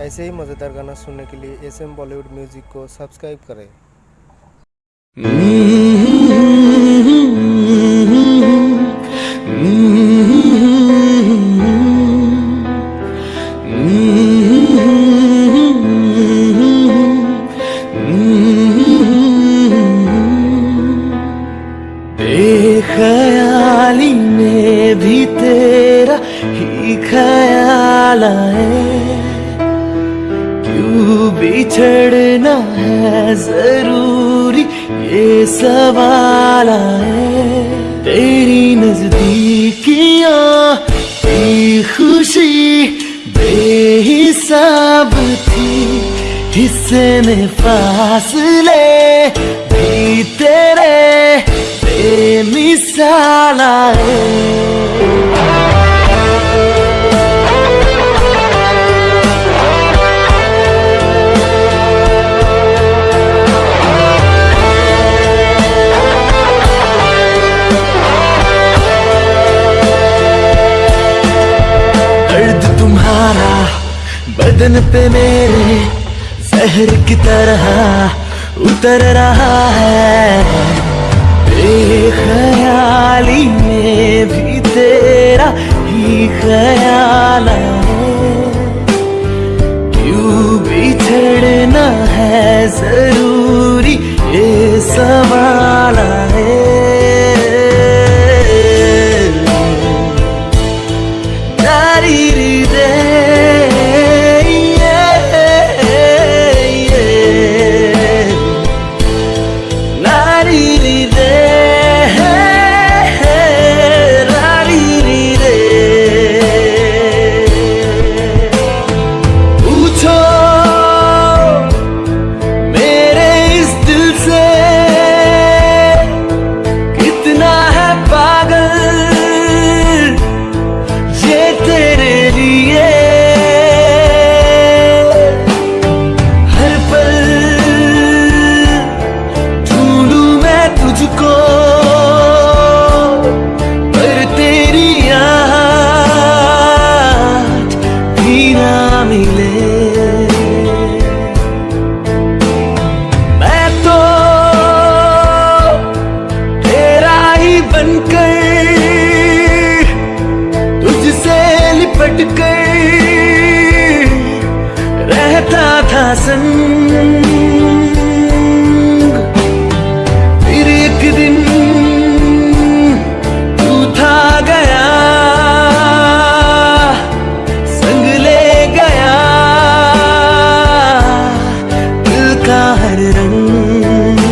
ऐसे ही मज़ेदार गाना सुनने के लिए एस एम बॉलीवुड म्यूज़िक को सब्सक्राइब करें। बेखयाली में भी तेरा ही ख्याल क्यों बिछड़ना है ज़रूरी, ये सवाल आए। तेरी नजदीकियाँ की खुशी बेहिसाब थी। हिस्से में फासले भी तेरे बेमिसाल आए। बदन पे मेरे जहर की तरह उतर रहा है। बेख्याली में भी तेरा ही ख्याल क्यों बिछड़ना है ज़रूरी ये सवाल संग फिर एक दिन तू गया संग ले गया दिल का हर रंग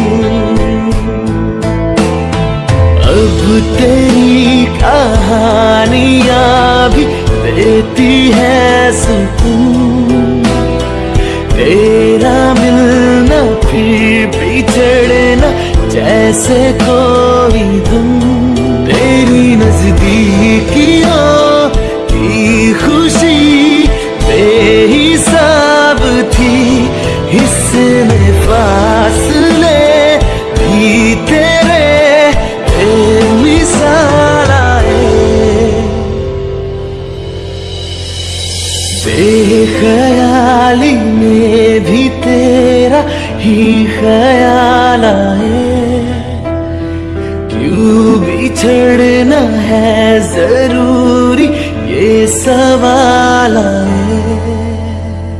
अब तेरी कहानियाँ भी देती है सुकून ही ख्याल आए क्यों बिछड़ना है ज़रूरी ये सवाल